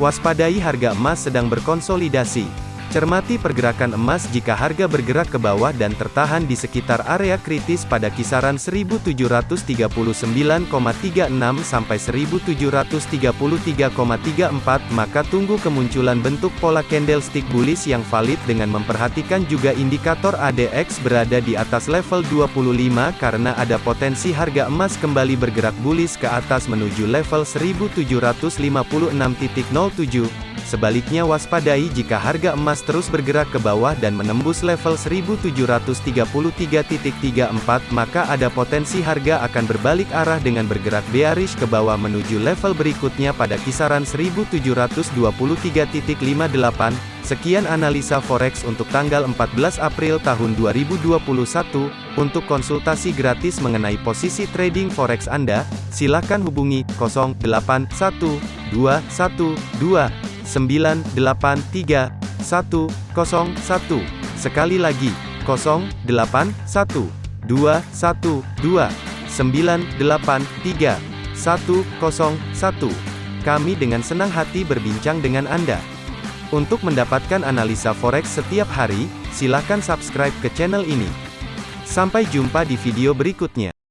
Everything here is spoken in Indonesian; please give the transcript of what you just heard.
Waspadai harga emas sedang berkonsolidasi. Cermati pergerakan emas jika harga bergerak ke bawah dan tertahan di sekitar area kritis pada kisaran 1739,36 sampai 1733,34 maka tunggu kemunculan bentuk pola candlestick bullish yang valid dengan memperhatikan juga indikator ADX berada di atas level 25 karena ada potensi harga emas kembali bergerak bullish ke atas menuju level 1756.07 Sebaliknya waspadai jika harga emas terus bergerak ke bawah dan menembus level 1733.34 maka ada potensi harga akan berbalik arah dengan bergerak bearish ke bawah menuju level berikutnya pada kisaran 1723.58. Sekian analisa forex untuk tanggal 14 April tahun 2021. Untuk konsultasi gratis mengenai posisi trading forex Anda, silakan hubungi 081212 983 101. Sekali lagi, 081 212 983 101. Kami dengan senang hati berbincang dengan Anda. Untuk mendapatkan analisa forex setiap hari, silakan subscribe ke channel ini. Sampai jumpa di video berikutnya.